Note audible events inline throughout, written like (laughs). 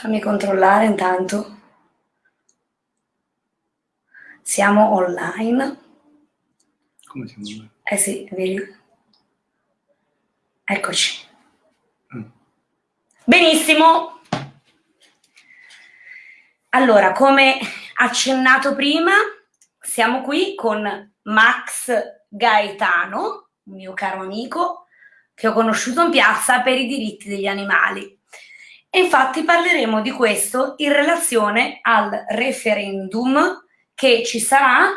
Fammi controllare intanto. Siamo online. Come siamo online? Eh sì, vedi. Eccoci. Mm. Benissimo. Allora, come accennato prima, siamo qui con Max Gaetano, un mio caro amico, che ho conosciuto in piazza per i diritti degli animali. E infatti parleremo di questo in relazione al referendum che ci sarà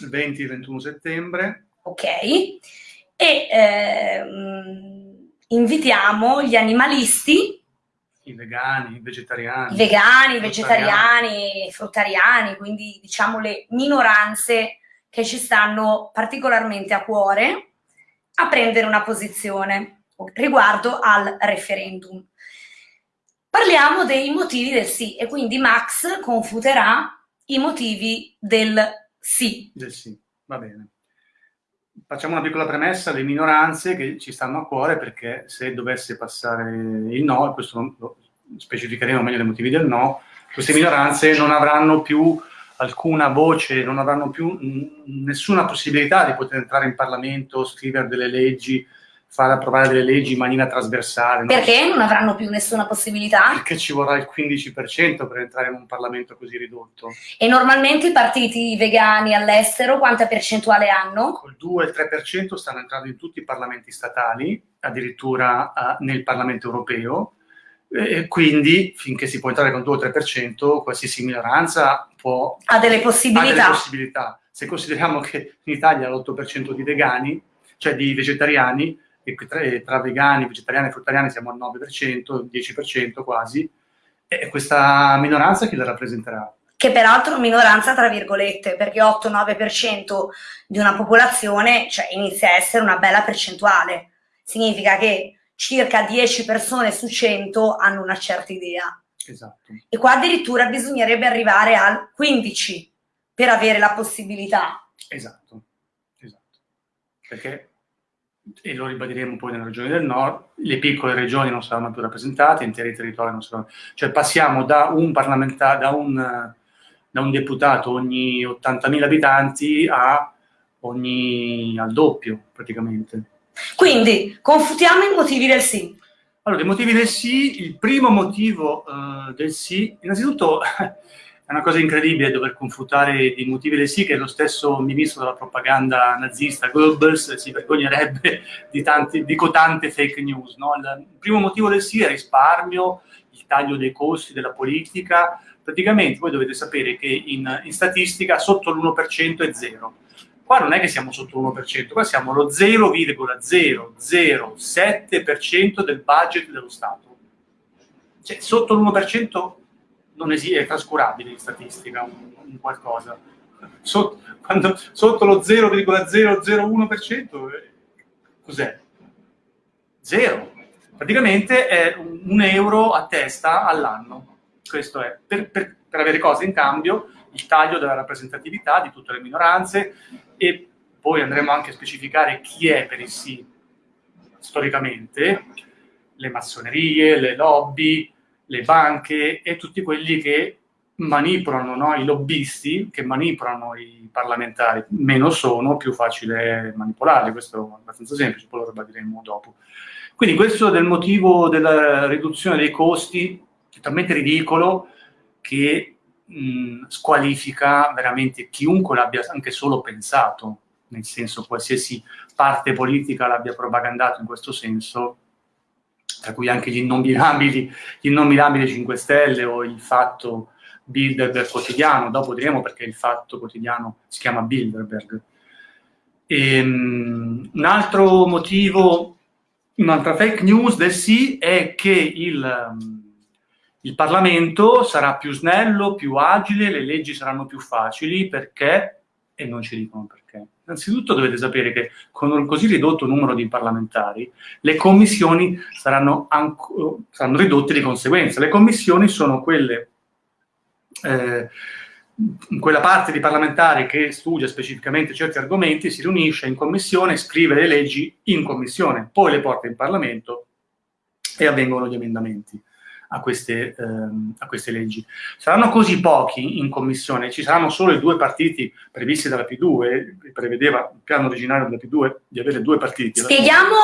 il 20-21 settembre. Ok. E ehm, invitiamo gli animalisti i vegani, i vegetariani. I vegani, i vegetariani, i fruttariani, quindi diciamo le minoranze che ci stanno particolarmente a cuore a prendere una posizione riguardo al referendum. Parliamo dei motivi del sì e quindi Max confuterà i motivi del sì. Del sì, va bene. Facciamo una piccola premessa, le minoranze che ci stanno a cuore perché se dovesse passare il no, questo lo specificheremo meglio dei motivi del no, queste minoranze non avranno più alcuna voce, non avranno più nessuna possibilità di poter entrare in Parlamento, scrivere delle leggi, far approvare delle leggi in maniera trasversale. Perché non avranno più nessuna possibilità? Perché ci vorrà il 15% per entrare in un Parlamento così ridotto. E normalmente i partiti vegani all'estero quanta percentuale hanno? Col 2 e il 3% stanno entrando in tutti i parlamenti statali, addirittura uh, nel Parlamento europeo, e quindi finché si può entrare con 2 o 3%, qualsiasi minoranza può... Ha delle possibilità. Ha delle possibilità. Se consideriamo che in Italia l'8% di vegani, cioè di vegetariani, e tra, tra vegani, vegetariani e fruttariani siamo al 9%, 10% quasi, e questa minoranza chi la rappresenterà? Che peraltro minoranza tra virgolette, perché 8-9% di una popolazione cioè, inizia a essere una bella percentuale. Significa che circa 10 persone su 100 hanno una certa idea. Esatto. E qua addirittura bisognerebbe arrivare al 15 per avere la possibilità. Esatto, esatto. Perché e lo ribadiremo poi nelle regioni del nord, le piccole regioni non saranno più rappresentate, interi territori non saranno... Cioè passiamo da un parlamentare, da un, da un deputato ogni 80.000 abitanti a ogni al doppio praticamente. Quindi, confutiamo i motivi del sì. Allora, i motivi del sì, il primo motivo uh, del sì, innanzitutto (laughs) una cosa incredibile dover confutare i motivi sì, che lo stesso ministro della propaganda nazista, Goebbels, si vergognerebbe (laughs) di, tanti, di cotante fake news. No? Il primo motivo del sì è risparmio, il taglio dei costi della politica. Praticamente voi dovete sapere che in, in statistica sotto l'1% è zero. Qua non è che siamo sotto l'1%, qua siamo lo 0,007% del budget dello Stato. Cioè, sotto l'1% non esiste, è trascurabile in statistica un, un qualcosa. Sotto, quando, sotto lo 0,001% eh, cos'è? Zero. Praticamente è un euro a testa all'anno. Questo è. Per, per, per avere cose in cambio, il taglio della rappresentatività di tutte le minoranze e poi andremo anche a specificare chi è per il sì storicamente, le massonerie, le lobby, le banche e tutti quelli che manipolano, no? i lobbisti che manipolano i parlamentari. Meno sono, più facile manipolarli, questo è abbastanza semplice, poi lo ribadiremo dopo. Quindi questo del motivo della riduzione dei costi, è talmente ridicolo che mh, squalifica veramente chiunque l'abbia anche solo pensato, nel senso qualsiasi parte politica l'abbia propagandato in questo senso, tra cui anche gli innominabili, gli innominabili 5 Stelle o il fatto Bilderberg quotidiano, dopo diremo perché il fatto quotidiano si chiama Bilderberg. E, um, un altro motivo, un'altra fake news del sì è che il, um, il Parlamento sarà più snello, più agile, le leggi saranno più facili. Perché, e non ci dicono perché, Innanzitutto dovete sapere che con un così ridotto numero di parlamentari le commissioni saranno, saranno ridotte di conseguenza. Le commissioni sono quelle, eh, quella parte di parlamentari che studia specificamente certi argomenti, si riunisce in commissione, scrive le leggi in commissione, poi le porta in Parlamento e avvengono gli emendamenti. A queste, ehm, a queste, leggi. Saranno così pochi in commissione, ci saranno solo i due partiti previsti dalla P2, prevedeva il piano originario della P2 di avere due partiti. Spieghiamo,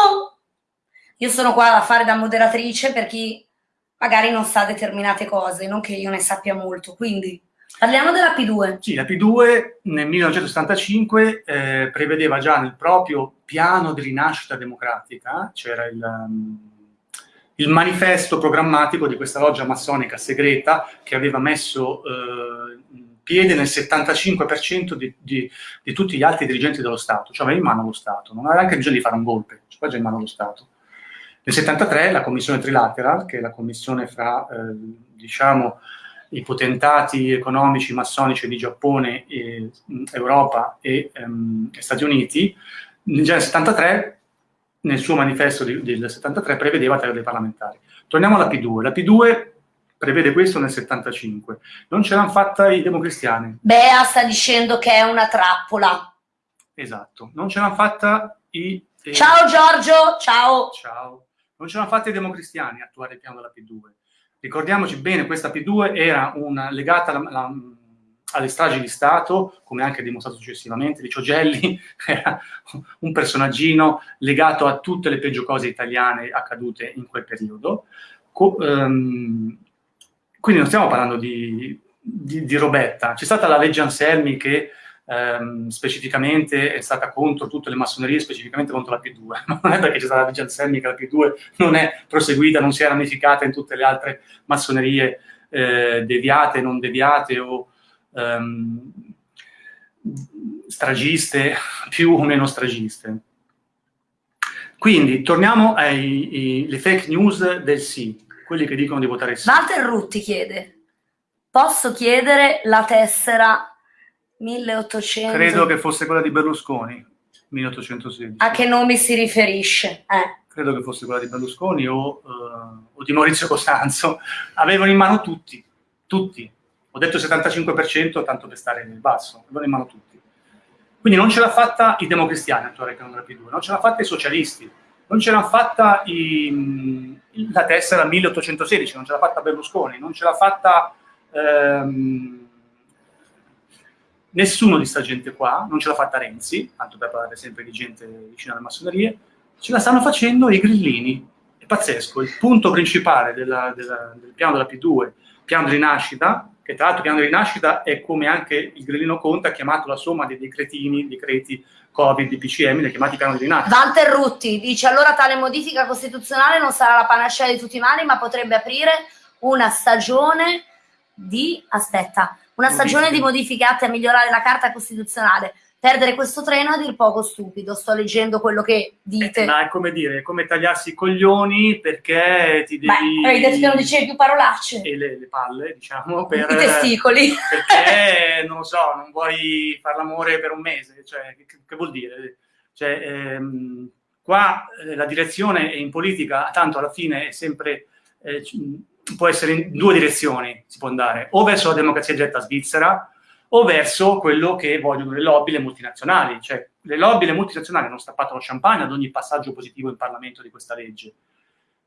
io sono qua a fare da moderatrice per chi magari non sa determinate cose, non che io ne sappia molto, quindi parliamo della P2. Sì, la P2 nel 1975 eh, prevedeva già nel proprio piano di rinascita democratica, c'era il... Um, il manifesto programmatico di questa loggia massonica segreta che aveva messo eh, piede nel 75% di, di, di, tutti gli altri dirigenti dello Stato, cioè aveva in mano lo Stato, non aveva neanche bisogno di fare un golpe, cioè già in mano lo Stato. Nel 73 la commissione trilateral, che è la commissione fra, eh, diciamo, i potentati economici massonici di Giappone, e, Europa e, ehm, Stati Uniti, già nel 73 nel suo manifesto di, del 73 prevedeva tre dei parlamentari. Torniamo alla P2. La P2 prevede questo nel 75. Non ce l'hanno fatta i democristiani. Bea sta dicendo che è una trappola. Esatto. Non ce l'hanno fatta i... Eh, ciao Giorgio, ciao. Ciao. Non ce l'hanno fatta i democristiani attuare il piano della P2. Ricordiamoci bene, questa P2 era una, legata alla, alla alle stragi di Stato, come anche dimostrato successivamente, di Ciogelli (laughs) era un personaggino legato a tutte le peggio cose italiane accadute in quel periodo. Co um, quindi non stiamo parlando di, di, di robetta. C'è stata la legge Anselmi che um, specificamente è stata contro tutte le massonerie, specificamente contro la P2. (laughs) Ma non è perché c'è stata la legge Anselmi che la P2 non è proseguita, non si è ramificata in tutte le altre massonerie eh, deviate, non deviate o um, stragiste, (laughs) più o meno stragiste. Quindi torniamo alle fake news del sì, quelli che dicono di votare sì. Walter Rutti chiede, posso chiedere la tessera 1800? Credo che fosse quella di Berlusconi, 1816. A che nome si riferisce? Eh. Credo che fosse quella di Berlusconi o, uh, o di Maurizio Costanzo. Avevano in mano tutti, tutti, ho detto 75% tanto per stare nel basso, lo in mano tutti. Quindi non ce l'ha fatta i democristiani attuare il canone P2, non ce l'ha fatta i socialisti, non ce l'ha fatta i, la tessera 1816, non ce l'ha fatta Berlusconi, non ce l'ha fatta ehm, nessuno di sta gente qua, non ce l'ha fatta Renzi, tanto per parlare sempre di gente vicina alle massonerie, ce la stanno facendo i grillini. È pazzesco, il punto principale della, della, del piano della P2, piano di rinascita, che tra l'altro piano di rinascita è come anche il grillino Conte ha chiamato la somma dei decretini, decreti Covid, di PCM, li ha chiamati piano di rinascita. Walter Rutti dice allora tale modifica costituzionale non sarà la panacea di tutti i mali, ma potrebbe aprire una stagione di, aspetta, una stagione di modifiche atte a migliorare la Carta Costituzionale perdere questo treno è a dir poco stupido, sto leggendo quello che dite. Eh, ma è come dire, è come tagliarsi i coglioni perché ti devi... Ma hai detto che non dicevi più parolacce. E le, le palle, diciamo, per... I testicoli. Perché, (laughs) non lo so, non vuoi fare l'amore per un mese, cioè, che, che vuol dire? Cioè, ehm, qua eh, la direzione in politica, tanto alla fine è sempre... Eh, può essere in due direzioni, si può andare, o verso la democrazia diretta svizzera, o verso quello che vogliono le lobby, le multinazionali. Cioè, le lobby, le multinazionali hanno stappato lo champagne ad ogni passaggio positivo in Parlamento di questa legge.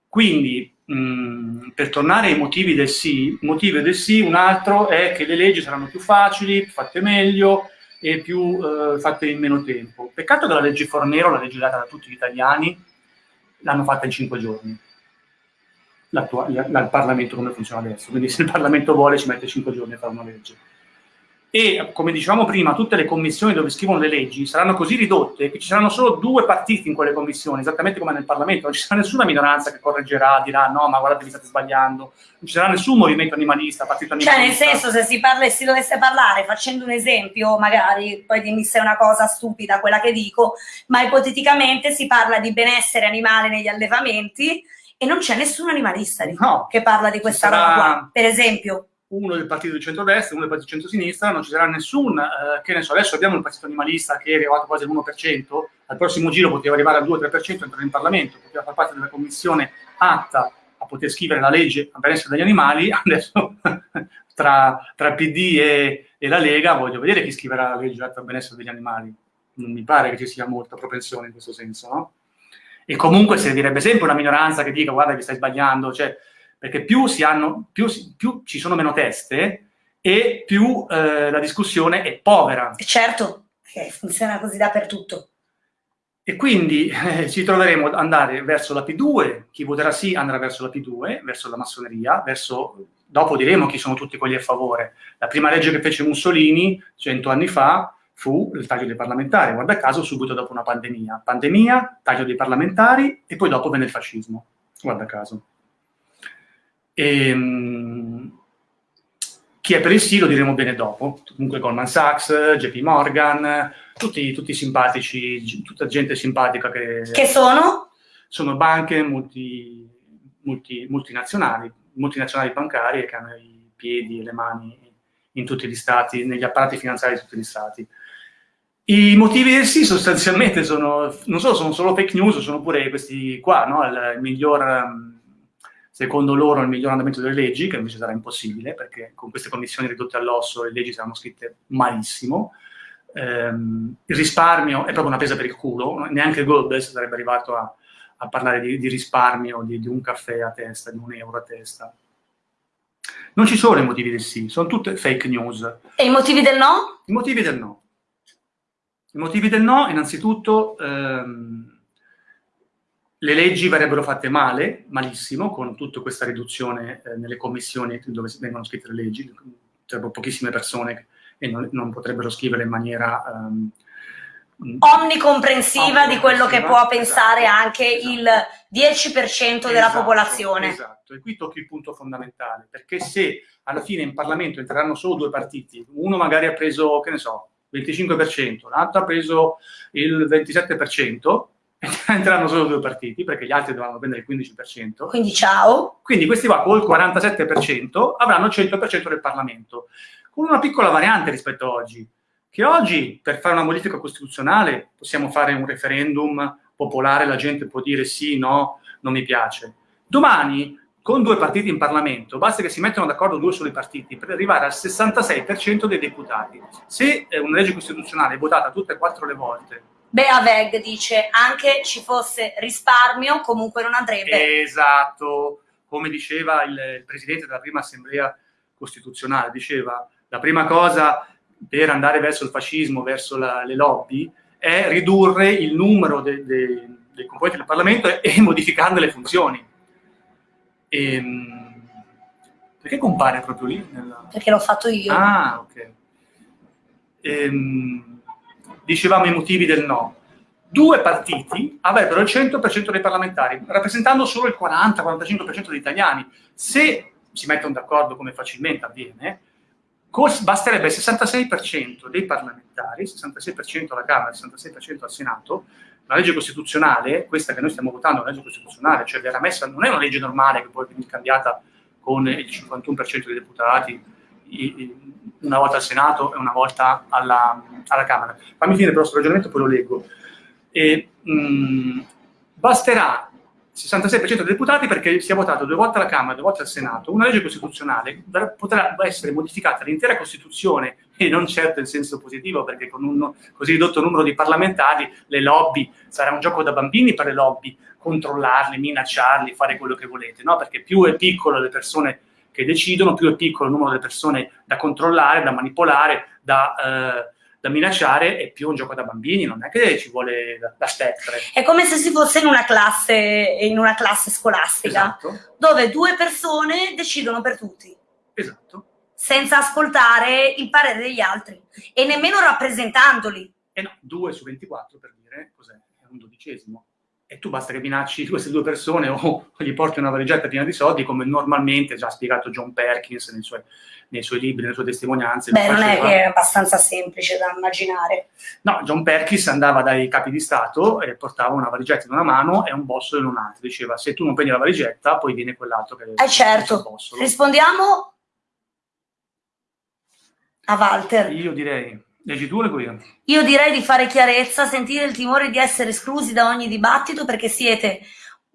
Quindi, mh, per tornare ai motivi del sì, motivo del sì, un altro è che le leggi saranno più facili, fatte meglio e più eh, fatte in meno tempo. Peccato che la legge Fornero, la legge data da tutti gli italiani, l'hanno fatta in cinque giorni. Il Parlamento come funziona adesso. Quindi se il Parlamento vuole ci mette cinque giorni a fare una legge e, come dicevamo prima, tutte le commissioni dove scrivono le leggi saranno così ridotte che ci saranno solo due partiti in quelle commissioni, esattamente come nel Parlamento, non ci sarà nessuna minoranza che correggerà, dirà no, ma guardate, vi state sbagliando, non ci sarà nessun movimento animalista, partito animalista. Cioè, nel senso, se si, parla, si dovesse parlare, facendo un esempio, magari, poi dimmi se è una cosa stupida quella che dico, ma ipoteticamente si parla di benessere animale negli allevamenti e non c'è nessun animalista no, che parla di questa sarà... roba qua, per esempio uno del partito di centrodestra, uno del partito di centrosinistra, non ci sarà nessun, eh, che ne so, adesso abbiamo il partito animalista che è arrivato quasi all'1%, al prossimo giro poteva arrivare al 2-3%, entrare in Parlamento, poteva far parte della commissione atta a poter scrivere la legge a benessere degli animali, (laughs) adesso tra, tra PD e, e, la Lega voglio vedere chi scriverà la legge atta a benessere degli animali. Non mi pare che ci sia molta propensione in questo senso, no? E comunque servirebbe sempre una minoranza che dica guarda vi stai sbagliando, cioè perché più, hanno, più, più ci sono meno teste e più eh, la discussione è povera. Certo, funziona così dappertutto. E quindi eh, ci troveremo ad andare verso la P2, chi voterà sì andrà verso la P2, verso la massoneria, verso... dopo diremo chi sono tutti quelli a favore. La prima legge che fece Mussolini, cento anni fa, fu il taglio dei parlamentari, guarda caso subito dopo una pandemia. Pandemia, taglio dei parlamentari e poi dopo venne il fascismo, guarda caso. Ehm, chi è per il sì lo diremo bene dopo, comunque Goldman Sachs, JP Morgan, tutti, tutti simpatici, tutta gente simpatica che... Che sono? Sono banche multi, multi, multinazionali, multinazionali bancarie che hanno i piedi e le mani in tutti gli stati, negli apparati finanziari di tutti gli stati. I motivi del sì sostanzialmente sono, non solo sono solo fake news, sono pure questi qua, no? il, il miglior secondo loro il miglior andamento delle leggi, che invece sarà impossibile, perché con queste commissioni ridotte all'osso le leggi saranno scritte malissimo. Ehm, il risparmio è proprio una pesa per il culo, neanche Goebbels sarebbe arrivato a, a parlare di, di risparmio, di, di, un caffè a testa, di un euro a testa. Non ci sono i motivi del sì, sono tutte fake news. E i motivi del no? I motivi del no. I motivi del no, innanzitutto, ehm, le leggi verrebbero fatte male, malissimo, con tutta questa riduzione eh, nelle commissioni dove vengono scritte le leggi, sarebbero pochissime persone e non, non potrebbero scrivere in maniera... Um, omnicomprensiva di quello che può pensare esatto, anche esatto. il 10% esatto, della popolazione. Esatto, e qui tocchi il punto fondamentale, perché se alla fine in Parlamento entreranno solo due partiti, uno magari ha preso, che ne so, 25%, l'altro ha preso il 27%, (laughs) entreranno solo due partiti, perché gli altri dovranno prendere il 15%. Quindi ciao. Quindi questi qua col 47% avranno il 100% del Parlamento, con una piccola variante rispetto a oggi, che oggi per fare una modifica costituzionale possiamo fare un referendum popolare, la gente può dire sì, no, non mi piace. Domani, con due partiti in Parlamento, basta che si mettano d'accordo due soli partiti per arrivare al 66% dei deputati. Se una legge costituzionale è votata tutte e quattro le volte Bea Veg dice anche ci fosse risparmio, comunque non andrebbe. Esatto, come diceva il, presidente della prima assemblea costituzionale, diceva la prima cosa per andare verso il fascismo, verso la, le lobby, è ridurre il numero de, de, dei componenti del Parlamento e, e modificando le funzioni. E, ehm, perché compare proprio lì? Nella... Perché l'ho fatto io. Ah, ok. Ehm, dicevamo i motivi del no, due partiti avrebbero il 100% dei parlamentari, rappresentando solo il 40-45% degli italiani. Se si mettono d'accordo, come facilmente avviene, basterebbe il 66% dei parlamentari, 66% alla Camera, 66% al Senato, la legge costituzionale, questa che noi stiamo votando è una legge costituzionale, cioè verrà messa, non è una legge normale che poi viene cambiata con il 51% dei deputati, una volta al Senato e una volta alla, alla Camera. Fammi finire però questo ragionamento, poi lo leggo. E, mh, mm, basterà 66% dei deputati perché sia votato due volte alla Camera, due volte al Senato, una legge costituzionale potrà essere modificata l'intera Costituzione e non certo in senso positivo perché con un così ridotto numero di parlamentari le lobby, sarà un gioco da bambini per le lobby, controllarli, minacciarli, fare quello che volete, no? perché più è piccolo le persone che decidono, più è piccolo il numero delle persone da controllare, da manipolare, da, eh, da minacciare, e più è un gioco da bambini, non è che ci vuole la, la. È come se si fosse in una classe, in una classe scolastica, esatto. dove due persone decidono per tutti. Esatto. Senza ascoltare il parere degli altri e nemmeno rappresentandoli. Eh no, 2 su 24 per dire cos'è? È un dodicesimo e tu basta che minacci (laughs) queste due persone o gli porti una valigetta piena di soldi, come normalmente già ha spiegato John Perkins nei suoi, nei suoi libri, nelle sue testimonianze. Beh, non è che è abbastanza semplice da immaginare. No, John Perkins andava dai capi di Stato e portava una valigetta in una mano e un bossolo in un'altra. Diceva, se tu non prendi la valigetta, poi viene quell'altro che... Eh certo. Rispondiamo a Walter. Io direi Leggi tu o leggo io? Io direi di fare chiarezza, sentire il timore di essere esclusi da ogni dibattito perché siete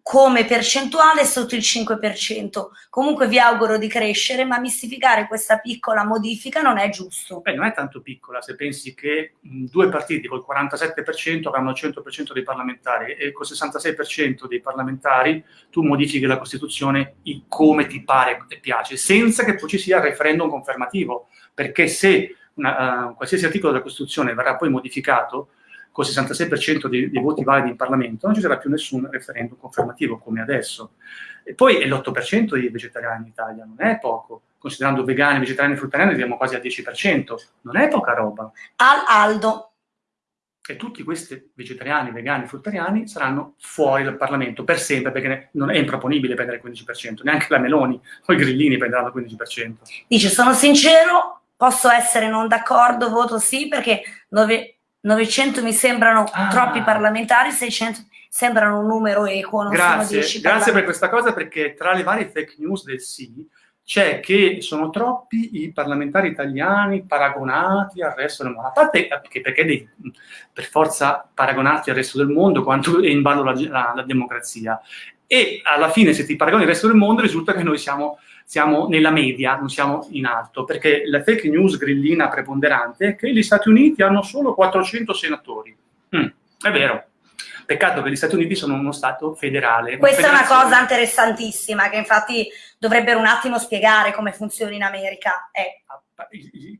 come percentuale sotto il 5%. Comunque vi auguro di crescere, ma mistificare questa piccola modifica non è giusto. Beh, non è tanto piccola se pensi che due partiti col 47% avranno il 100% dei parlamentari e col 66% dei parlamentari tu modifichi la Costituzione come ti pare e piace, senza che poi ci sia il referendum confermativo, perché se una, uh, qualsiasi articolo della Costituzione verrà poi modificato, con il 66% dei, dei, voti validi in Parlamento, non ci sarà più nessun referendum confermativo come adesso. E poi è l'8% dei vegetariani in Italia, non è poco. Considerando vegani, vegetariani e fruttariani arriviamo quasi al 10%, non è poca roba. Al Aldo. E tutti questi vegetariani, vegani, fruttariani saranno fuori dal Parlamento per sempre, perché non è improponibile prendere il 15%, neanche la Meloni o i grillini prenderanno il 15%. Dice, sono sincero, posso essere non d'accordo, voto sì, perché 9, 900 mi sembrano ah. troppi parlamentari, 600 sembrano un numero equo, non grazie, Grazie per questa cosa, perché tra le varie fake news del sì c'è che sono troppi i parlamentari italiani paragonati al resto del mondo. A parte che perché devi per forza paragonarti al resto del mondo quanto è in ballo la, la, la democrazia. E alla fine, se ti paragoni al resto del mondo, risulta che noi siamo siamo nella media, non siamo in alto, perché la fake news grillina preponderante è che gli Stati Uniti hanno solo 400 senatori. Mm, è vero. Peccato che gli Stati Uniti sono uno Stato federale. Questa è una cosa interessantissima, che infatti dovrebbero un attimo spiegare come funziona in America. È.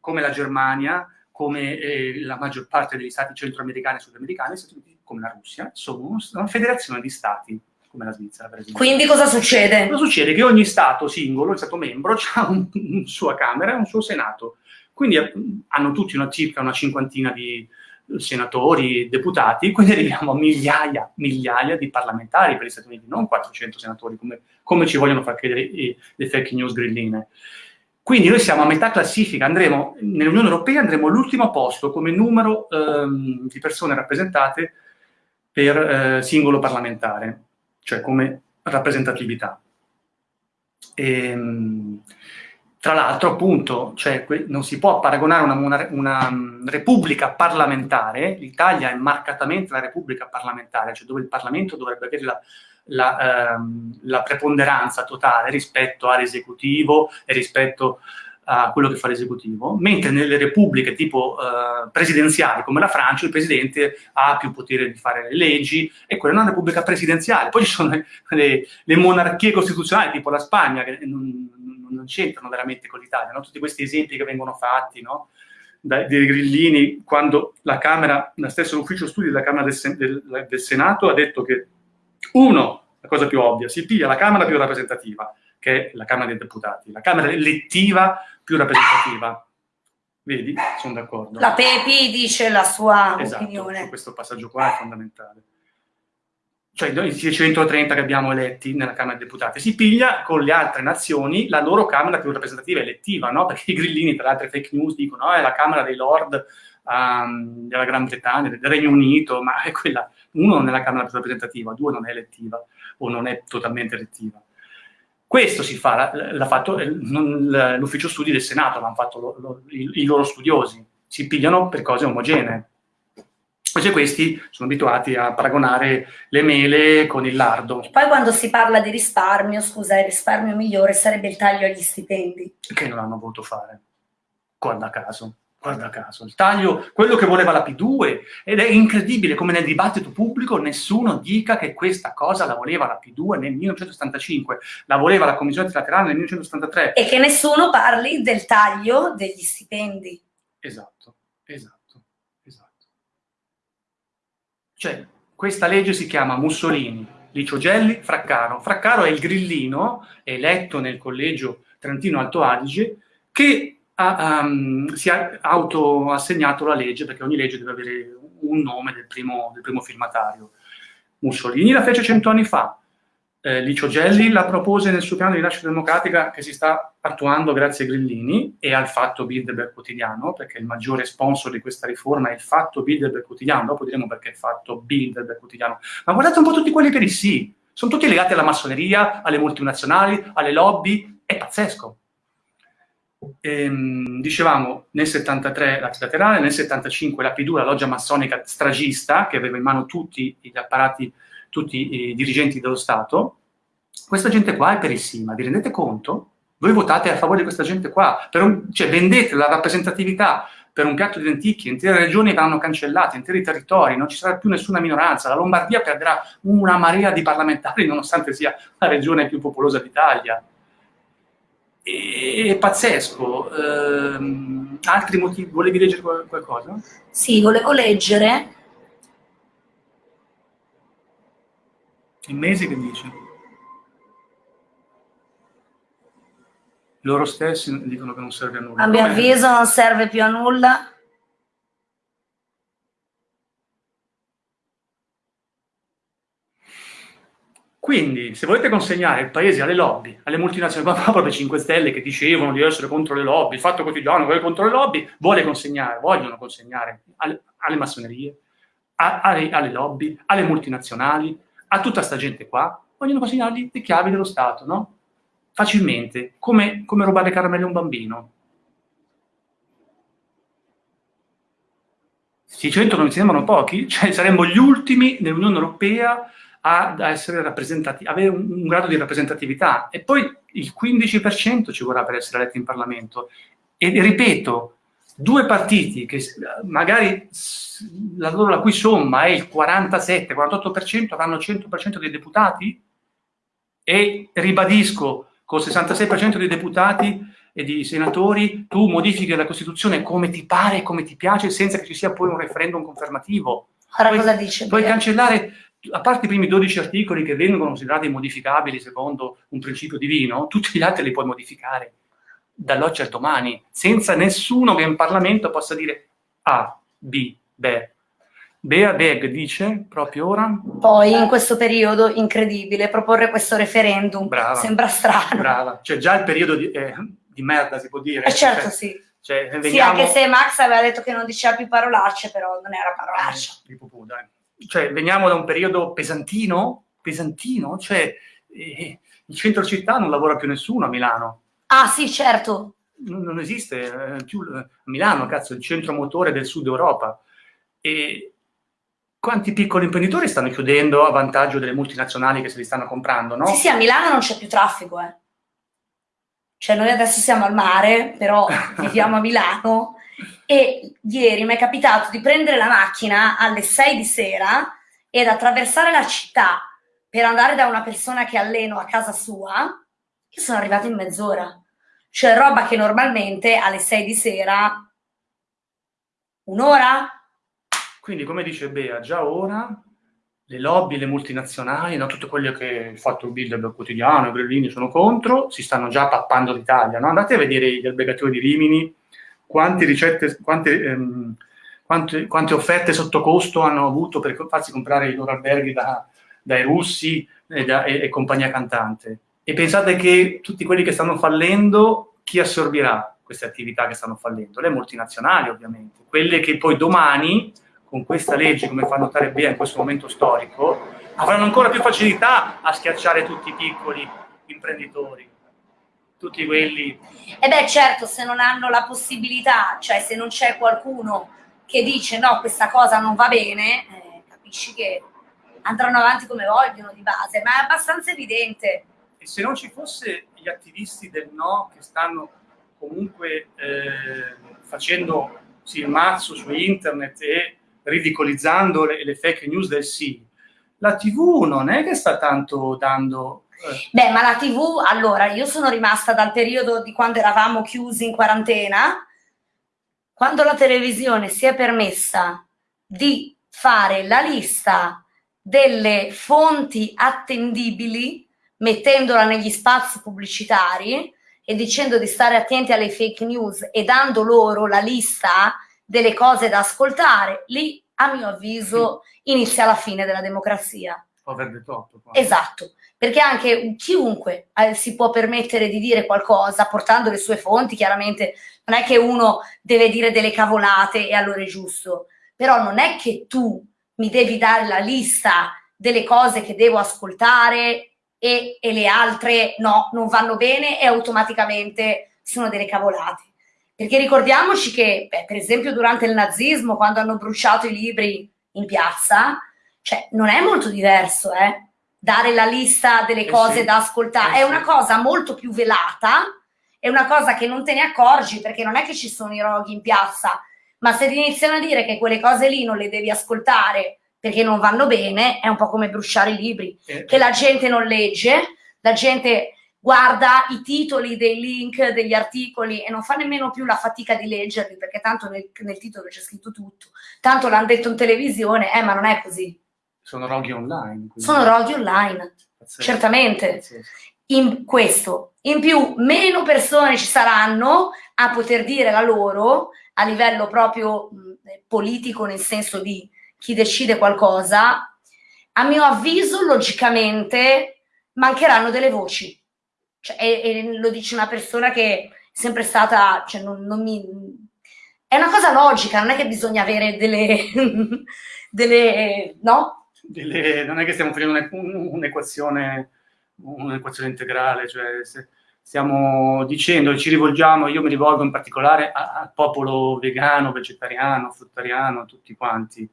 Come la Germania, come eh, la maggior parte degli stati centroamericani e sudamericani, come la Russia, sono una federazione di stati come la Svizzera per esempio. Quindi cosa succede? Cosa succede? Che ogni Stato singolo, il Stato membro, (laughs) ha una un sua Camera e un suo Senato. Quindi eh, hanno tutti una, circa una cinquantina di senatori, deputati, quindi arriviamo a migliaia, migliaia di parlamentari per gli Stati Uniti, non 400 senatori, come, come ci vogliono far credere i, le fake news grilline. Quindi noi siamo a metà classifica, andremo, nell'Unione Europea andremo all'ultimo posto come numero ehm, di persone rappresentate per eh, singolo parlamentare cioè come rappresentatività. E, ehm, tra l'altro, appunto, cioè, non si può paragonare una, una, una mm, repubblica parlamentare, l'Italia è marcatamente la repubblica parlamentare, cioè dove il Parlamento dovrebbe avere la, la, ehm, la preponderanza totale rispetto all'esecutivo e rispetto a quello che fa l'esecutivo, mentre nelle repubbliche tipo eh, presidenziali come la Francia il presidente ha più potere di fare le leggi e quella è una repubblica presidenziale. Poi ci sono le, le monarchie costituzionali tipo la Spagna che non, non c'entrano veramente con l'Italia, no? tutti questi esempi che vengono fatti no? dai, grillini quando la Camera, lo stesso ufficio studi della Camera del, del, del Senato ha detto che uno, la cosa più ovvia, si piglia la Camera più rappresentativa, che è la Camera dei Deputati, la Camera elettiva più rappresentativa. Vedi? Sono d'accordo. La Pepi dice la sua esatto, opinione. questo passaggio qua è fondamentale. Cioè i 630 che abbiamo eletti nella Camera dei Deputati, si piglia con le altre nazioni la loro Camera più rappresentativa elettiva, no? Perché i grillini, tra le altre fake news, dicono no, oh, è la Camera dei Lord um, della Gran Bretagna, del Regno Unito, ma è quella, uno non è la Camera più rappresentativa, due non è elettiva o non è totalmente elettiva. Questo si fa, l'ha fatto l'ufficio studi del Senato, l'hanno fatto lo, lo, i, i, loro studiosi, si pigliano per cose omogenee. Invece questi sono abituati a paragonare le mele con il lardo. E poi quando si parla di risparmio, scusa, il risparmio migliore sarebbe il taglio agli stipendi. Che non hanno voluto fare, guarda caso guarda caso, il taglio, quello che voleva la P2, ed è incredibile come nel dibattito pubblico nessuno dica che questa cosa la voleva la P2 nel 1975, la voleva la Commissione Trilaterale nel 1973. E che nessuno parli del taglio degli stipendi. Esatto, esatto, esatto. Cioè, questa legge si chiama Mussolini, Licio Gelli, Fraccaro. Fraccaro è il grillino eletto nel collegio Trentino Alto Adige che ha, um, si è autoassegnato la legge, perché ogni legge deve avere un nome del primo, del primo firmatario. Mussolini la fece cento anni fa, eh, Licio Gelli la propose nel suo piano di rinascita democratica che si sta attuando grazie ai grillini e al fatto Bilderberg quotidiano, perché il maggiore sponsor di questa riforma è il fatto Bilderberg quotidiano, dopo diremo perché è fatto Bilderberg quotidiano. Ma guardate un po' tutti quelli per i sì, sono tutti legati alla massoneria, alle multinazionali, alle lobby, è pazzesco. Ehm, dicevamo nel 73 la trilaterale, nel 75 la P2, la loggia massonica stragista, che aveva in mano tutti gli apparati, tutti i dirigenti dello Stato, questa gente qua è perissima, vi rendete conto? Voi votate a favore di questa gente qua, un, cioè vendete la rappresentatività per un piatto di lenticchie, intere regioni verranno cancellate, interi territori, non ci sarà più nessuna minoranza, la Lombardia perderà una marea di parlamentari nonostante sia la regione più popolosa d'Italia. È pazzesco. Ehm, altri motivi? Volevi leggere qualcosa? Sì, volevo leggere. Il mese che dice? Loro stessi dicono che non serve a nulla. A mio avviso non serve più a nulla. Quindi, se volete consegnare il paese alle lobby, alle multinazionali, ma proprio 5 Stelle che dicevano di essere contro le lobby, il fatto quotidiano che è contro le lobby, vuole consegnare, vogliono consegnare alle, alle massonerie, a, alle, alle, lobby, alle multinazionali, a tutta sta gente qua, vogliono consegnargli le chiavi dello Stato, no? Facilmente, come, come rubare caramelle a un bambino. 600 non mi sembrano pochi, cioè saremmo gli ultimi nell'Unione Europea a, essere rappresentati, avere un, un, grado di rappresentatività e poi il 15% ci vorrà per essere eletti in Parlamento. E, e ripeto, due partiti che magari la, loro, la cui somma è il 47-48% avranno il 100% dei deputati e ribadisco, col 66% dei deputati e di senatori tu modifichi la Costituzione come ti pare, come ti piace, senza che ci sia poi un referendum confermativo. Ora puoi, cosa dice? Puoi cancellare a parte i primi 12 articoli che vengono considerati modificabili secondo un principio divino, tutti gli altri li puoi modificare dall'oggi al domani, senza nessuno che in Parlamento possa dire A, B, Be. Bea Beg dice proprio ora. Poi in questo periodo incredibile proporre questo referendum brava, sembra strano. Brava, cioè già il periodo di, eh, di merda si può dire. Eh certo cioè, sì. Cioè, veniamo... Sì, anche se Max aveva detto che non diceva più parolacce, però non era parolaccia. Eh, pupù, dai cioè, veniamo da un periodo pesantino, pesantino, cioè eh, in centro città non lavora più nessuno a Milano. Ah sì, certo. Non, non esiste eh, più eh, Milano, cazzo, il centro motore del sud Europa. E quanti piccoli imprenditori stanno chiudendo a vantaggio delle multinazionali che se li stanno comprando, no? Sì, sì, a Milano non c'è più traffico, eh. Cioè, noi adesso siamo al mare, però (laughs) viviamo a Milano e ieri mi è capitato di prendere la macchina alle 6 di sera ed attraversare la città per andare da una persona che alleno a casa sua, che sono arrivata in mezz'ora. Cioè roba che normalmente alle 6 di sera un'ora. Quindi come dice Bea, già ora le lobby, le multinazionali, no, tutto quello che ha fatto il Bilderberg quotidiano, i grillini sono contro, si stanno già pappando l'Italia. No? Andate a vedere gli albergatori di Rimini, quante ricette, quante, ehm, quante, quante, offerte sotto costo hanno avuto per farsi comprare i loro alberghi da, dai russi e, da, e, e, compagnia cantante. E pensate che tutti quelli che stanno fallendo, chi assorbirà queste attività che stanno fallendo? Le multinazionali, ovviamente. Quelle che poi domani, con questa legge, come fa notare Bea in questo momento storico, avranno ancora più facilità a schiacciare tutti i piccoli imprenditori tutti quelli... E beh certo, se non hanno la possibilità, cioè se non c'è qualcuno che dice no, questa cosa non va bene, eh, capisci che andranno avanti come vogliono di base, ma è abbastanza evidente. E se non ci fosse gli attivisti del no che stanno comunque eh, facendo sì, il mazzo su internet e ridicolizzando le, le fake news del sì, la TV non è che sta tanto dando eh. Beh, ma la TV, allora, io sono rimasta dal periodo di quando eravamo chiusi in quarantena, quando la televisione si è permessa di fare la lista delle fonti attendibili, mettendola negli spazi pubblicitari e dicendo di stare attenti alle fake news e dando loro la lista delle cose da ascoltare, lì, a mio avviso, inizia la fine della democrazia. Over the top. Esatto perché anche chiunque eh, si può permettere di dire qualcosa portando le sue fonti, chiaramente non è che uno deve dire delle cavolate e allora è giusto, però non è che tu mi devi dare la lista delle cose che devo ascoltare e, e le altre no, non vanno bene e automaticamente sono delle cavolate. Perché ricordiamoci che, beh, per esempio, durante il nazismo, quando hanno bruciato i libri in piazza, cioè non è molto diverso, eh? Dare la lista delle eh cose sì. da ascoltare, eh è sì. una cosa molto più velata, è una cosa che non te ne accorgi perché non è che ci sono i roghi in piazza, ma se ti iniziano a dire che quelle cose lì non le devi ascoltare perché non vanno bene, è un po' come bruciare i libri, eh. che la gente non legge, la gente guarda i titoli dei link degli articoli e non fa nemmeno più la fatica di leggerli perché tanto nel, nel titolo c'è scritto tutto, tanto l'hanno detto in televisione, eh, ma non è così. Sono roghi online. Quindi. Sono roghi online, Pazzesco. certamente. Pazzesco. In questo. In più, meno persone ci saranno a poter dire la loro a livello proprio mh, politico, nel senso di chi decide qualcosa. A mio avviso, logicamente, mancheranno delle voci cioè, e, e, lo dice una persona che è sempre stata, cioè non, non mi... È una cosa logica, non è che bisogna avere delle... (laughs) delle no? Delle, non è che stiamo facendo un'equazione un'equazione integrale, cioè stiamo dicendo ci rivolgiamo, io mi rivolgo in particolare al popolo vegano, vegetariano, fruttariano, tutti quanti,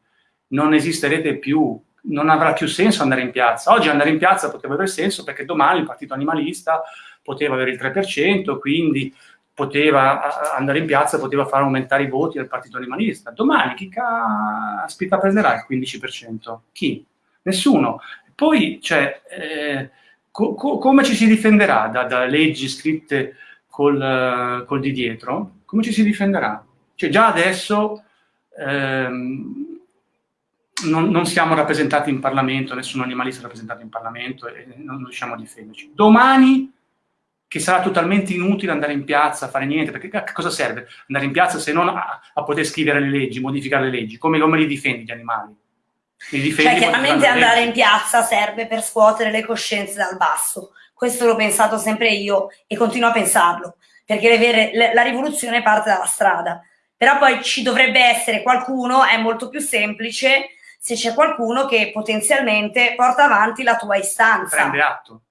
non esisterete più non avrà più senso andare in piazza. Oggi andare in piazza poteva avere senso perché domani il partito animalista poteva avere il 3%, quindi poteva andare in piazza, poteva far aumentare i voti del partito animalista. Domani chi caspita prenderà il 15%? Chi? Nessuno. Poi, cioè, eh, co co come ci si difenderà da, da leggi scritte col, col, di dietro? Come ci si difenderà? Cioè, già adesso... Ehm, non, non, siamo rappresentati in Parlamento, nessun animalista è rappresentato in Parlamento e non riusciamo a difenderci. Domani, che sarà totalmente inutile andare in piazza a fare niente, perché a cosa serve andare in piazza se non a, a poter scrivere le leggi, modificare le leggi? Come, come li difendi gli animali? Li difendi cioè, chiaramente andare in piazza serve per scuotere le coscienze dal basso. Questo l'ho pensato sempre io e continuo a pensarlo, perché vere, le, la rivoluzione parte dalla strada. Però poi ci dovrebbe essere qualcuno, è molto più semplice, se c'è qualcuno che potenzialmente porta avanti la tua istanza. Prende atto,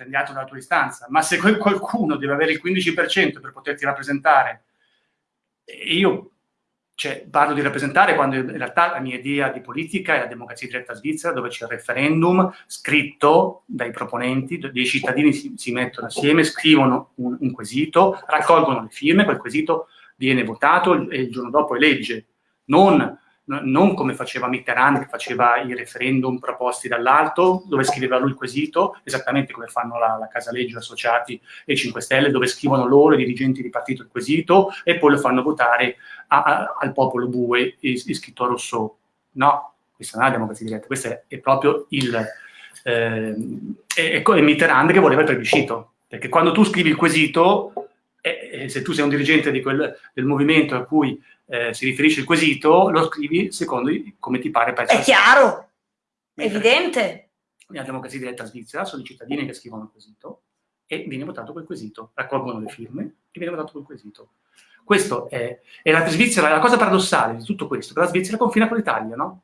prende atto della tua istanza, ma se qualcuno deve avere il 15% per poterti rappresentare, io cioè, parlo di rappresentare quando in realtà la mia idea di politica è la democrazia diretta svizzera, dove c'è il referendum scritto dai proponenti, dei cittadini si, si mettono assieme, scrivono un, un, quesito, raccolgono le firme, quel quesito viene votato e il giorno dopo è legge. Non non come faceva Mitterrand, che faceva i referendum proposti dall'alto, dove scriveva lui il quesito, esattamente come fanno la, la Casaleggio Associati e i 5 Stelle, dove scrivono loro, i dirigenti di partito, il quesito, e poi lo fanno votare a, a, al popolo bue iscritto a Rousseau. No, questa non è la democrazia diretta, questo è, è proprio il... Eh, è, è Mitterrand che voleva il plebiscito, perché quando tu scrivi il quesito, eh, se tu sei un dirigente quel, del movimento a cui eh, si riferisce il quesito, lo scrivi secondo come ti pare. È chiaro, è evidente. Nella democrazia diretta svizzera sono i cittadini che scrivono il quesito e viene votato quel quesito, raccolgono le firme e viene votato quel quesito. Questo è, è la Svizzera, la cosa paradossale di tutto questo, che la Svizzera confina con l'Italia, no?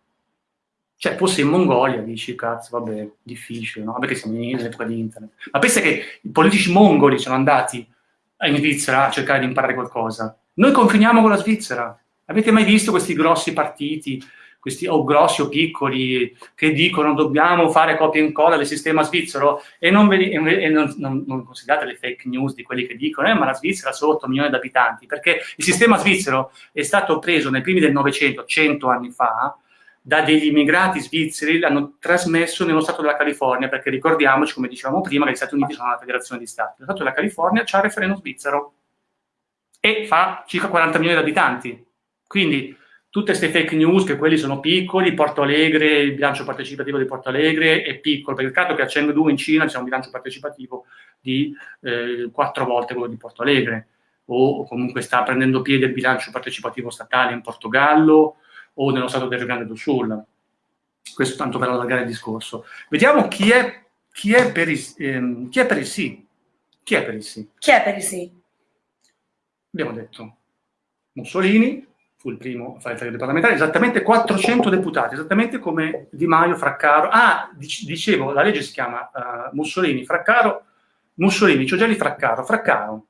Cioè, fosse in Mongolia, dici, cazzo, vabbè, difficile, no? Perché siamo in epoca di internet. Ma pensa che i politici mongoli sono andati in Svizzera a cercare di imparare qualcosa. Noi confiniamo con la Svizzera. Avete mai visto questi grossi partiti, questi o grossi o piccoli, che dicono dobbiamo fare copia e incolla del sistema svizzero e non, ve, e non, non, non, considerate le fake news di quelli che dicono eh, ma la Svizzera ha solo 8 milioni di abitanti, perché il sistema svizzero è stato preso nei primi del Novecento, 100 anni fa, da degli immigrati svizzeri, l'hanno trasmesso nello Stato della California, perché ricordiamoci, come dicevamo prima, che gli Stati Uniti sono una federazione di Stati. Lo Stato della California c'ha il referendum svizzero e fa circa 40 milioni di abitanti. Quindi tutte queste fake news che quelli sono piccoli, Porto Alegre, il bilancio partecipativo di Porto Alegre è piccolo, perché il caso che a Chengdu in Cina c'è un bilancio partecipativo di eh, volte quello di Porto Alegre, o comunque sta prendendo piede il bilancio partecipativo statale in Portogallo o nello stato del Rio Grande do Sul. Questo tanto per allargare il discorso. Vediamo chi è, chi è, per, il, ehm, chi è per il sì. Chi è per il sì? Chi è per il sì? Abbiamo detto Mussolini, fu il primo a fare il taglio parlamentare, esattamente 400 deputati, esattamente come Di Maio, Fraccaro. Ah, dicevo, la legge si chiama uh, Mussolini, Fraccaro, Mussolini, Ciogelli, Fraccaro. Fraccaro,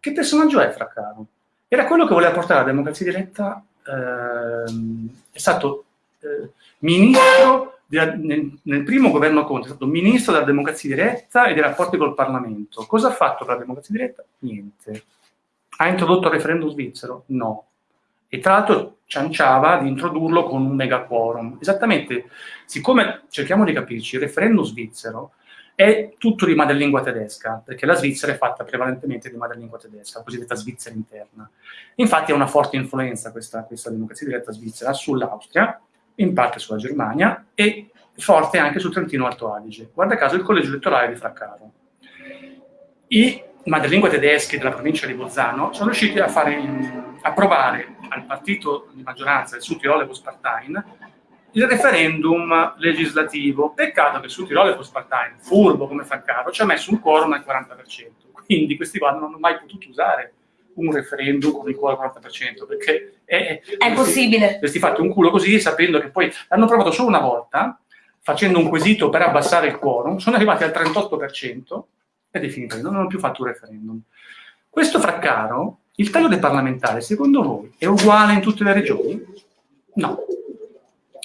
che personaggio è Fraccaro? Era quello che voleva portare la democrazia diretta, ehm, è stato eh, ministro della, nel, nel, primo governo Conte, è stato ministro della democrazia diretta e dei rapporti col Parlamento. Cosa ha fatto per la democrazia diretta? Niente. Ha introdotto il referendum svizzero? No. E tra l'altro cianciava di introdurlo con un mega quorum. Esattamente, siccome cerchiamo di capirci, il referendum svizzero è tutto di madrelingua tedesca, perché la Svizzera è fatta prevalentemente di madrelingua tedesca, la cosiddetta Svizzera interna. Infatti ha una forte influenza questa, questa democrazia diretta svizzera sull'Austria, in parte sulla Germania e forte anche sul Trentino Alto Adige. Guarda caso il collegio elettorale di Fraccaro. I madrelingua tedeschi della provincia di Bolzano sono riusciti a fare approvare al partito di maggioranza, il Südtirol Postparteien, il referendum legislativo. Peccato che Südtirol Postparteien, furbo come Fraccaro, ci ha messo un quorum al 40%. Quindi questi qua non hanno mai potuto usare un referendum con il quorum al 40%, perché è, è possibile. Questi fatti un culo così, sapendo che poi l'hanno provato solo una volta, facendo un quesito per abbassare il quorum, sono arrivati al 38% ed è finita, non hanno più fatto un referendum. Questo fraccaro, il taglio del parlamentare, secondo voi, è uguale in tutte le regioni? No.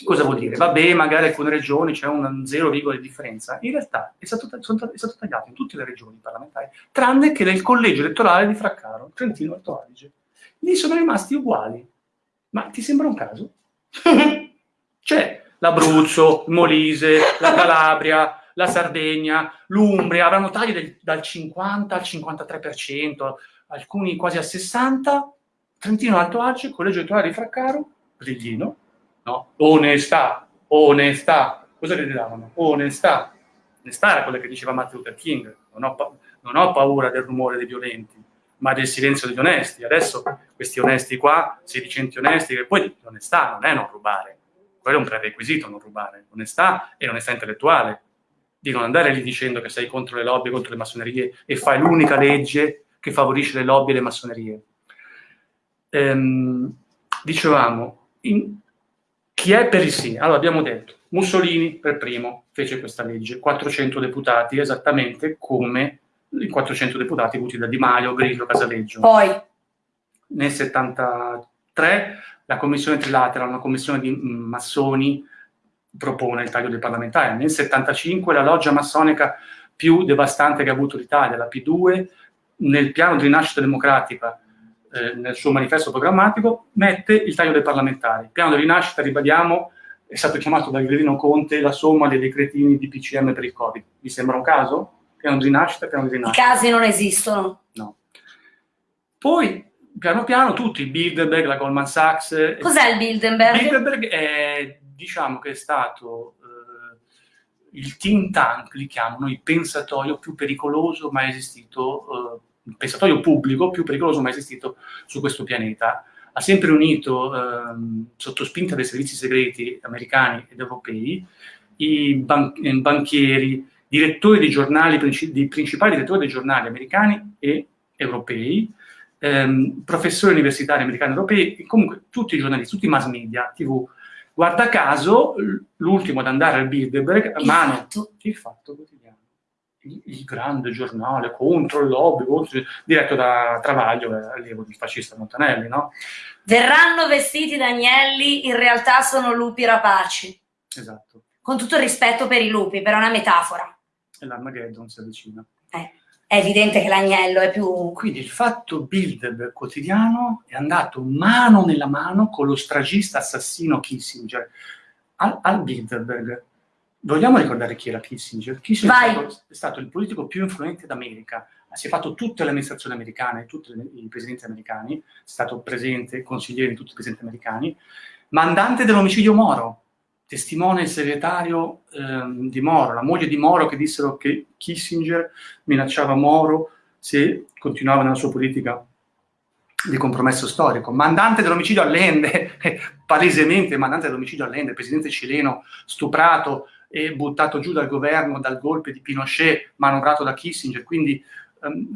Cosa vuol dire? Vabbè, magari alcune regioni c'è un 0, di differenza. In realtà è stato, è stato, tagliato in tutte le regioni parlamentari, tranne che nel collegio elettorale di Fraccaro, Trentino Alto Adige. Lì sono rimasti uguali. Ma ti sembra un caso? (laughs) c'è l'Abruzzo, il Molise, la Calabria, la Sardegna, l'Umbria, avranno tagli del, dal 50 al 53%, alcuni quasi al 60%, Trentino Alto Adige, Collegio Elettorale di Fraccaro, Riglino, no? Onestà, onestà, cosa gli davano? Onestà. Onestà era quella che diceva Martin Luther King, non ho, pa non ho paura del rumore dei violenti, ma del silenzio degli onesti. Adesso questi onesti qua, sedicenti onesti, che poi l'onestà non è non rubare, quello è un prerequisito non rubare, onestà e onestà intellettuale di non andare lì dicendo che sei contro le lobby, contro le massonerie e fai l'unica legge che favorisce le lobby e le massonerie. Ehm, dicevamo, in, chi è per il sì? Allora abbiamo detto, Mussolini per primo fece questa legge, 400 deputati, esattamente come i 400 deputati avuti da Di Maio, Grillo, Casaleggio. Poi? Nel 73 la commissione trilatera, una commissione di massoni, propone il taglio dei parlamentari. Nel 75 la loggia massonica più devastante che ha avuto l'Italia, la P2, nel piano di rinascita democratica, eh, nel suo manifesto programmatico, mette il taglio dei parlamentari. Il piano di rinascita, ribadiamo, è stato chiamato da Gredino Conte la somma dei decretini di PCM per il Covid. Vi sembra un caso? Piano di rinascita, piano di rinascita. I casi non esistono. No. Poi, piano piano, tutti, il Bilderberg, la Goldman Sachs... Cos'è il Bilderberg? Bilderberg è diciamo che è stato eh, il think tank, li chiamano, il pensatoio più pericoloso mai esistito, eh, il pensatoio pubblico più pericoloso mai esistito su questo pianeta. Ha sempre unito, eh, sotto spinta dei servizi segreti americani ed europei, i ban banchieri, direttori dei giornali, i principali direttori dei giornali americani e europei, ehm, professori universitari americani e europei, comunque tutti i giornalisti, tutti i mass media, tv, Guarda caso, l'ultimo ad andare al Bilderberg, il mano, il fatto il, grande giornale contro il lobby, contro, diretto da Travaglio, eh, allievo del fascista Montanelli, no? Verranno vestiti da agnelli, in realtà sono lupi rapaci. Esatto. Con tutto il rispetto per i lupi, però è una metafora. E l'Armageddon si avvicina. Eh è evidente che l'agnello è più... Quindi il fatto Bilderberg quotidiano è andato mano nella mano con lo stragista assassino Kissinger. Al, al Bilderberg, vogliamo ricordare chi era Kissinger? Kissinger è stato, è stato, il politico più influente d'America, si è fatto tutte le amministrazioni americane, tutti i presidenti americani, è stato presente, consigliere di tutti i presidenti americani, mandante dell'omicidio Moro, testimone il segretario ehm, di Moro, la moglie di Moro che dissero che Kissinger minacciava Moro se continuava nella sua politica di compromesso storico. Mandante dell'omicidio Allende, (laughs) palesemente mandante dell'omicidio Allende, presidente cileno stuprato e buttato giù dal governo dal golpe di Pinochet manovrato da Kissinger, quindi ehm,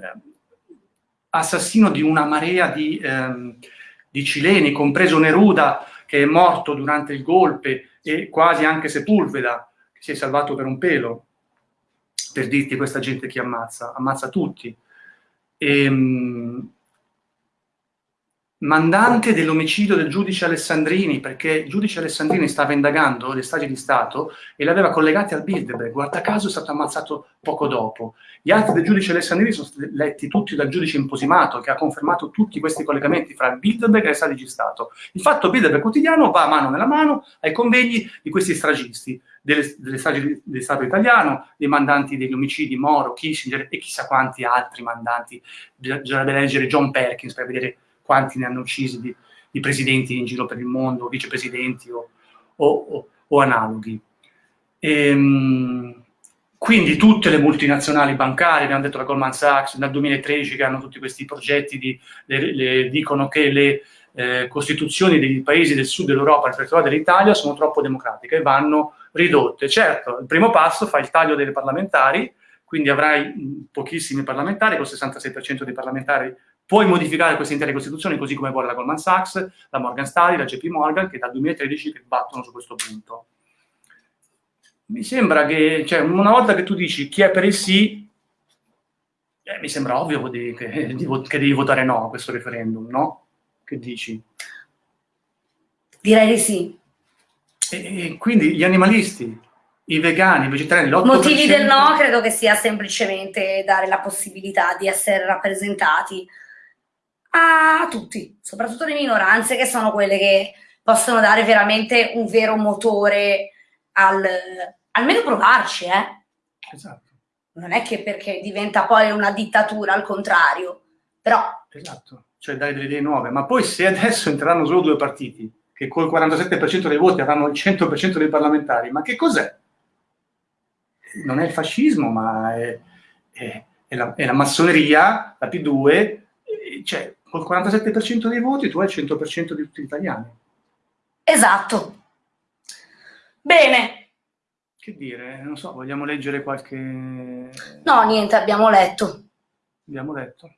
assassino di una marea di, ehm, di cileni, compreso Neruda, che è morto durante il golpe e quasi anche Sepulveda, che si è salvato per un pelo, per dirti questa gente che ammazza, ammazza tutti. E, ehm, mandante dell'omicidio del giudice Alessandrini, perché il giudice Alessandrini stava indagando le stragi di Stato e l'aveva collegati al Bilderberg. Guarda caso è stato ammazzato poco dopo. Gli atti del giudice Alessandrini sono stati letti tutti dal giudice imposimato, che ha confermato tutti questi collegamenti fra il Bilderberg e le stragi di Stato. Il fatto Bilderberg quotidiano va mano nella mano ai convegni di questi stragisti, delle, delle stragi di Stato italiano, dei mandanti degli omicidi Moro, Kissinger e chissà quanti altri mandanti. Bisognerebbe leggere John Perkins per vedere quanti ne hanno uccisi di, di presidenti in giro per il mondo, vicepresidenti o, o, o, o analoghi. E, ehm, quindi tutte le multinazionali bancarie, abbiamo detto la Goldman Sachs, dal 2013 che hanno tutti questi progetti, di, le, le, dicono che le eh, costituzioni dei paesi del sud dell'Europa, in particolare dell'Italia, sono troppo democratiche e vanno ridotte. Certo, il primo passo fa il taglio delle parlamentari, quindi avrai pochissimi parlamentari, con il 66% dei parlamentari Puoi modificare queste intere costituzioni così come vuole la Goldman Sachs, la Morgan Stanley, la JP Morgan, che dal 2013 che battono su questo punto. Mi sembra che, cioè, una volta che tu dici chi è per il sì, eh, mi sembra ovvio che, di, che devi votare no a questo referendum, no? Che dici? Direi di sì. E, e quindi gli animalisti, i vegani, i vegetariani, l'8%... Motivi del no credo che sia semplicemente dare la possibilità di essere rappresentati a tutti, soprattutto le minoranze che sono quelle che possono dare veramente un vero motore al almeno provarci, eh. Esatto. Non è che perché diventa poi una dittatura, al contrario, però... Esatto, cioè dare delle idee nuove, ma poi se adesso entreranno solo due partiti, che col 47% dei voti avranno il 100% dei parlamentari, ma che cos'è? Non è il fascismo, ma è, è, è, la, è la massoneria, la P2, cioè col 47% dei voti tu hai il 100% di tutti gli italiani. Esatto. Bene. Che dire, non so, vogliamo leggere qualche... No, niente, abbiamo letto. Abbiamo letto.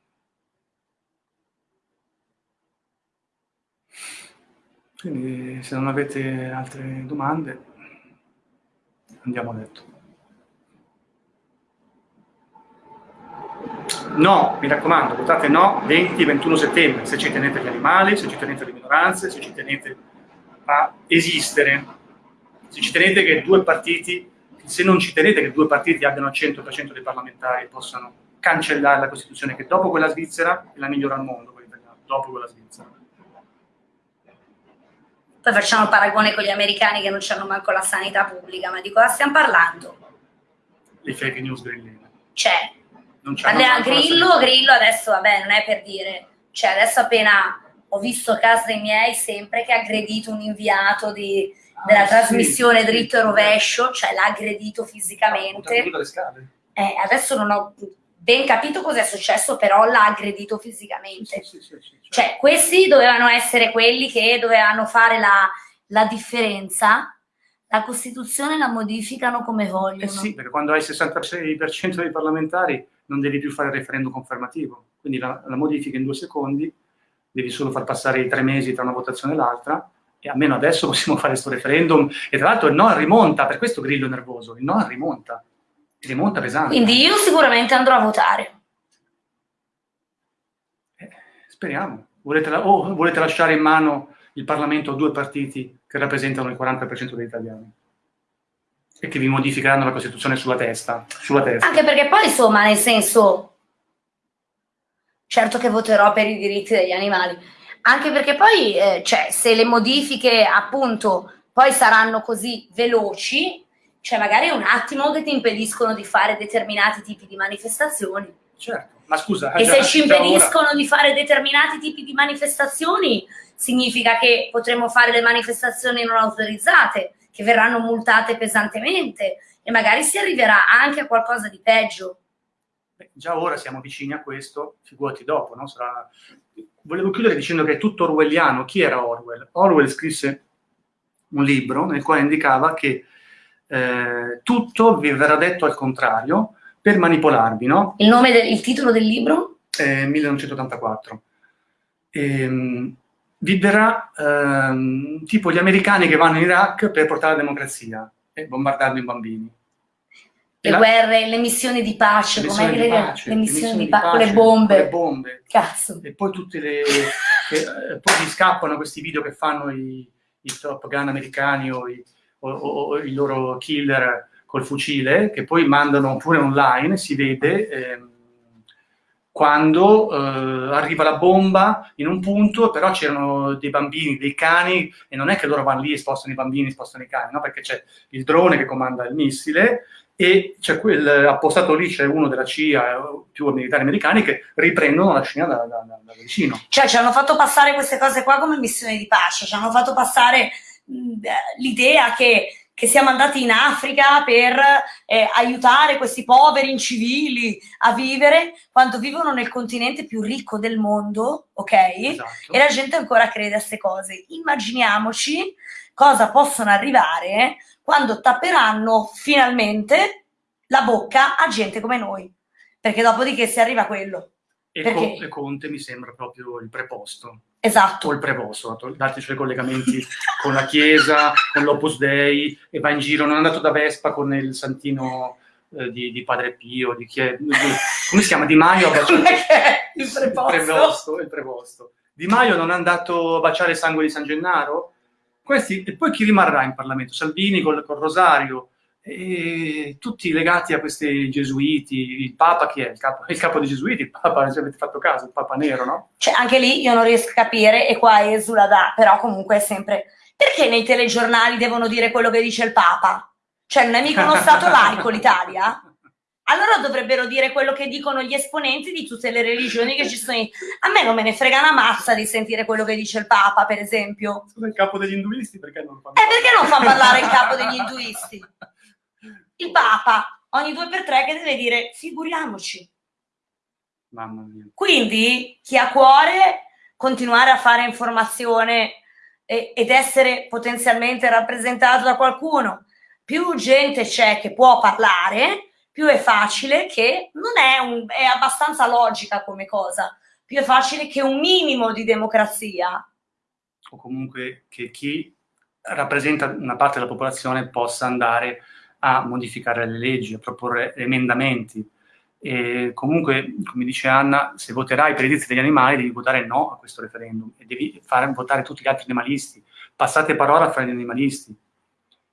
Quindi se non avete altre domande, andiamo a letto. No, mi raccomando, votate no 20-21 settembre, se ci tenete gli animali, se ci tenete le minoranze, se ci tenete a esistere, se ci tenete che due partiti, se non ci tenete che due partiti abbiano il 100% dei parlamentari possano cancellare la Costituzione, che dopo quella svizzera è la migliore al mondo, dopo quella svizzera. Poi facciamo paragone con gli americani che non hanno manco la sanità pubblica, ma di cosa stiamo parlando? Le fake news grilline. C'è, Andrea Grillo, Grillo adesso, vabbè, non è per dire, cioè adesso appena ho visto a casa dei miei sempre che ha aggredito un inviato di, della ah, trasmissione sì, dritto e rovescio, cioè l'ha aggredito fisicamente. Eh, adesso non ho ben capito cosa è successo, però l'ha aggredito fisicamente. Sì, sì, cioè, questi dovevano essere quelli che dovevano fare la, la differenza la Costituzione la modificano come vogliono. Eh sì, perché quando hai il 66% dei parlamentari non devi più fare il referendum confermativo, quindi la, la modifica in due secondi, devi solo far passare i tre mesi tra una votazione e l'altra, e almeno adesso (laughs) possiamo fare questo referendum, e tra l'altro il no rimonta, per questo Grillo nervoso, il no rimonta, rimonta pesante. Quindi io sicuramente andrò a votare. Eh, speriamo. Volete, la, o volete lasciare in mano il Parlamento a due partiti che rappresentano il 40% degli italiani? E che vi modificheranno la Costituzione sulla testa, sulla testa. Anche perché poi, insomma, nel senso, certo che voterò per i diritti degli animali, anche perché poi, eh, cioè, se le modifiche, appunto, poi saranno così veloci, cioè magari un attimo che ti impediscono di fare determinati tipi di manifestazioni. Certo, ma scusa... E già, se ci impediscono di fare determinati tipi di manifestazioni, significa che potremo fare le manifestazioni non autorizzate, che verranno multate pesantemente e magari si arriverà anche a qualcosa di peggio. Beh, già ora siamo vicini a questo, figurati dopo, no? Sarà... Volevo chiudere dicendo che è tutto orwelliano. Chi era Orwell? Orwell scrisse un libro nel quale indicava che eh, tutto vi verrà detto al contrario per manipolarvi, no? Il nome del il titolo del libro? Eh, 1984. Ehm, vivrà ehm, tipo gli americani che vanno in Iraq per portare la democrazia e bombardando i bambini. Le la... guerre, le missioni di pace, le missioni, di, pace, le missioni, di pace, con le bombe. Con le bombe. Cazzo. E poi tutte le, che eh, poi gli scappano questi video che fanno i, i Top Gun americani o i, o, o, i loro killer col fucile, che poi mandano pure online, si vede... Eh, quando eh, arriva la bomba in un punto, però c'erano dei bambini, dei cani, e non è che loro vanno lì e spostano i bambini, spostano i cani, no? perché c'è il drone che comanda il missile e c'è quel appostato lì, c'è uno della CIA, più militari americani, che riprendono la scena da, da, da, da, vicino. Cioè ci hanno fatto passare queste cose qua come missioni di pace, ci hanno fatto passare l'idea che che siamo andati in Africa per eh, aiutare questi poveri incivili a vivere quando vivono nel continente più ricco del mondo, ok? Esatto. E la gente ancora crede a queste cose. Immaginiamoci cosa possono arrivare quando tapperanno finalmente la bocca a gente come noi, perché dopodiché si arriva a quello. E, Perché... e Conte mi sembra proprio il preposto. Esatto. O il preposto, dati i suoi collegamenti (laughs) con la Chiesa, con l'Opus Dei, e va in giro, non è andato da Vespa con il santino eh, di, di, Padre Pio, di chi è, come si chiama? Di Maio? (laughs) Il preposto. Il preposto, il preposto. Di Maio non è andato a baciare il sangue di San Gennaro? Questi, e poi chi rimarrà in Parlamento? Salvini col, col Rosario, e tutti legati a questi gesuiti, il Papa chi è? Il capo, il capo dei gesuiti, il Papa, se avete fatto caso, il Papa nero, no? Cioè, anche lì io non riesco a capire, e qua esula da, però comunque è sempre... Perché nei telegiornali devono dire quello che dice il Papa? Cioè, non è mica uno Stato laico l'Italia? Allora dovrebbero dire quello che dicono gli esponenti di tutte le religioni che ci sono. A me non me ne frega una mazza di sentire quello che dice il Papa, per esempio. Sono il capo degli induisti, perché non fanno... Eh, perché non fa parlare il capo degli induisti? Il Papa ogni due per tre che deve dire figuriamoci. Mamma mia. Quindi chi ha cuore continuare a fare informazione e, ed essere potenzialmente rappresentato da qualcuno, più gente c'è che può parlare, più è facile che non è, un, è abbastanza logica come cosa, più è facile che un minimo di democrazia. O comunque che chi rappresenta una parte della popolazione possa andare a modificare le leggi, a proporre emendamenti. E comunque, come dice Anna, se voterai per i diritti degli animali devi votare no a questo referendum e devi fare votare tutti gli altri animalisti. Passate parola fra gli animalisti.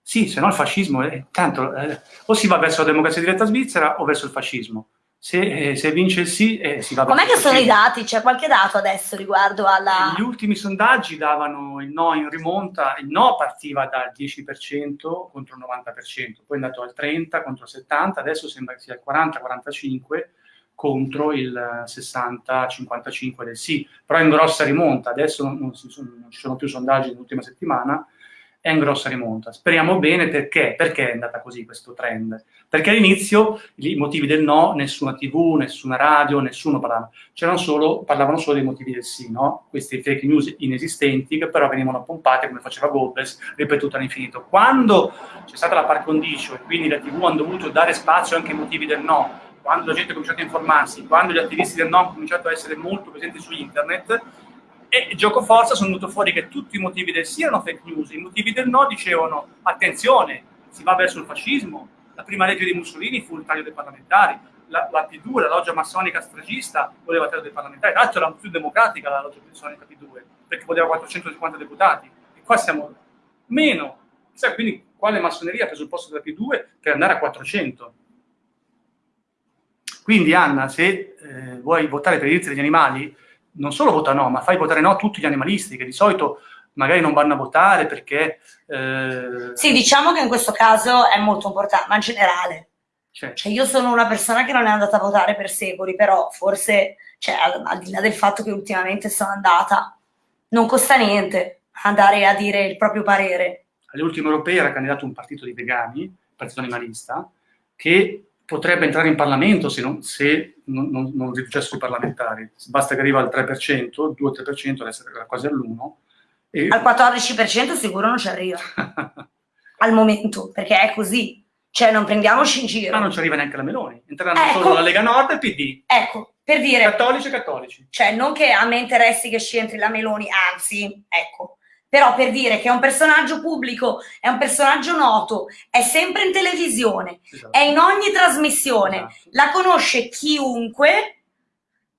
Sì, se no il fascismo, è, tanto, eh, o si va verso la democrazia diretta svizzera o verso il fascismo se, eh, se, vince il sì eh, si va Com'è che sono i dati? C'è qualche dato adesso riguardo alla... Gli ultimi sondaggi davano il no in rimonta, il no partiva dal 10% contro il 90%, poi è andato al 30% contro il 70%, adesso sembra che sia il 40-45% contro il 60-55% del sì, però è in grossa rimonta, adesso non, non, ci sono più sondaggi nell'ultima settimana, è in grossa rimonta. Speriamo bene perché? Perché è andata così questo trend? Perché all'inizio i motivi del no, nessuna tv, nessuna radio, nessuno parlava. C'erano solo, parlavano solo dei motivi del sì, no? Questi fake news inesistenti che però venivano pompate come faceva Goebbels, ripetuto all'infinito. Quando c'è stata la par condicio e quindi la tv hanno dovuto dare spazio anche ai motivi del no, quando la gente ha cominciato a informarsi, quando gli attivisti del no hanno cominciato a essere molto presenti su internet, e gioco forza sono venuto fuori che tutti i motivi del sì erano fake news, i motivi del no dicevano attenzione, si va verso il fascismo, la prima legge di Mussolini fu il taglio dei parlamentari, la, la P2, la loggia massonica stragista, voleva il taglio dei parlamentari, l'altro era più democratica la loggia massonica P2, perché voleva 450 deputati, e qua siamo meno, Chissà, quindi quale massoneria ha preso il posto della P2 per andare a 400? Quindi Anna, se eh, vuoi votare per i diritti degli animali, non solo vota no, ma fai votare no tutti gli animalisti, che di solito magari non vanno a votare perché... Eh... Sì, diciamo che in questo caso è molto importante, ma in generale. Cioè. cioè. io sono una persona che non è andata a votare per secoli, però forse, cioè, al, al di là del fatto che ultimamente sono andata, non costa niente andare a dire il proprio parere. Alle ultime europee era candidato un partito di vegani, partito animalista, che potrebbe entrare in Parlamento se non, se non, non, non riducessero i parlamentari. Basta che arriva al 3%, 2-3%, adesso era quasi all'1%. E... Al 14% sicuro non ci arriva. (laughs) al momento, perché è così. Cioè, non prendiamoci in giro. Ma non ci arriva neanche la Meloni. Entreranno ecco, solo la Lega Nord e il PD. Ecco, per dire... Cattolici e cattolici. Cioè, non che a me interessi che ci entri la Meloni, anzi, ecco, però per dire che è un personaggio pubblico, è un personaggio noto, è sempre in televisione, esatto. è in ogni trasmissione, esatto. la conosce chiunque,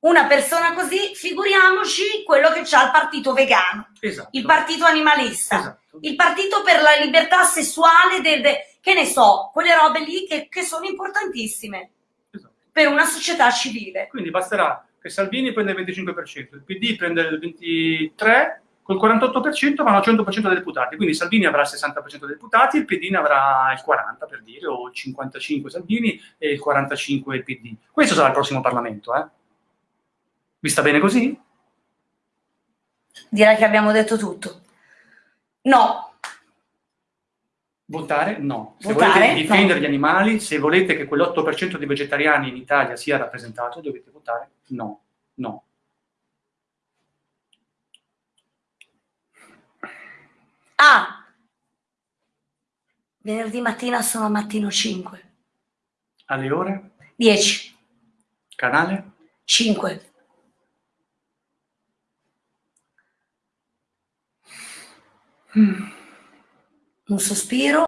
una persona così, figuriamoci quello che c'ha il partito vegano, Esatto. il partito animalista, Esatto. il partito per la libertà sessuale, del, de- che ne so, quelle robe lì che, che sono importantissime Esatto. per una società civile. Quindi basterà che Salvini prenda il 25%, il PD prende il 23%, col 48% vanno al 100% dei deputati. Quindi Salvini avrà il 60% dei deputati, il PD ne avrà il 40% per dire, o il 55% Salvini e il 45% il PD. Questo sarà il prossimo Parlamento, eh? Vi sta bene così? Direi che abbiamo detto tutto. No, Votare? No. Se Votare? volete difendere No. gli animali, se volete che quell'8% di vegetariani in Italia sia rappresentato, dovete votare no. No. Ah, venerdì mattina sono a mattino 5, Alle ore? 10, Canale? 5. Un sospiro.